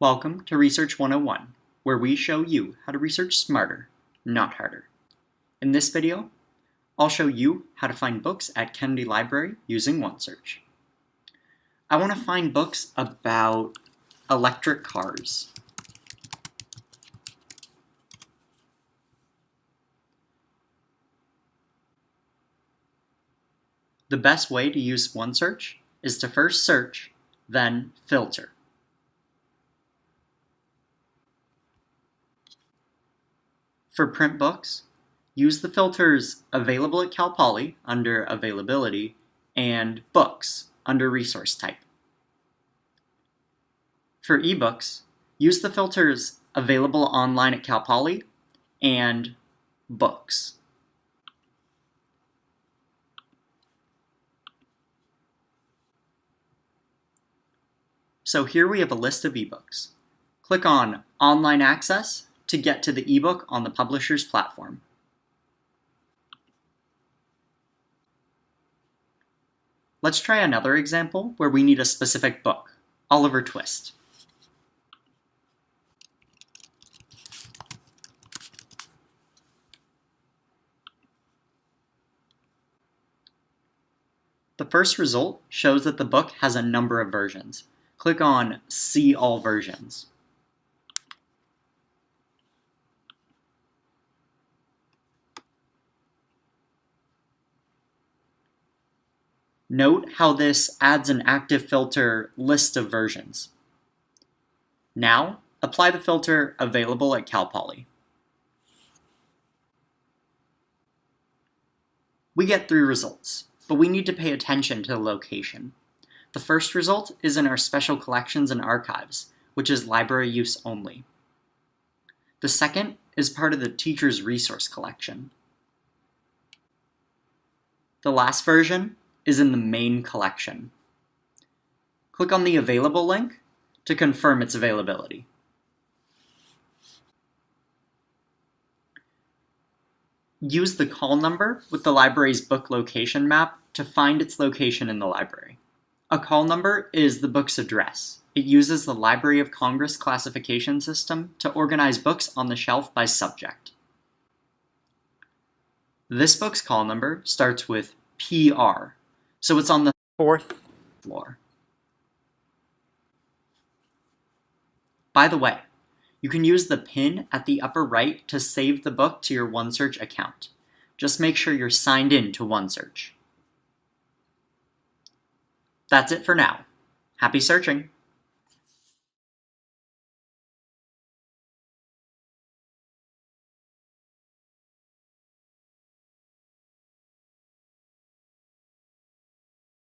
Welcome to Research 101, where we show you how to research smarter, not harder. In this video, I'll show you how to find books at Kennedy Library using OneSearch. I want to find books about electric cars. The best way to use OneSearch is to first search, then filter. For print books, use the filters Available at Cal Poly under Availability and Books under Resource Type. For ebooks, use the filters Available online at Cal Poly and Books. So here we have a list of ebooks. Click on Online Access to get to the ebook on the publisher's platform. Let's try another example where we need a specific book, Oliver Twist. The first result shows that the book has a number of versions. Click on See All Versions. Note how this adds an active filter list of versions. Now, apply the filter available at Cal Poly. We get three results, but we need to pay attention to the location. The first result is in our Special Collections and Archives, which is library use only. The second is part of the Teacher's Resource Collection. The last version is in the main collection. Click on the Available link to confirm its availability. Use the call number with the library's book location map to find its location in the library. A call number is the book's address. It uses the Library of Congress classification system to organize books on the shelf by subject. This book's call number starts with PR, so it's on the fourth floor. By the way, you can use the pin at the upper right to save the book to your OneSearch account. Just make sure you're signed in to OneSearch. That's it for now. Happy searching!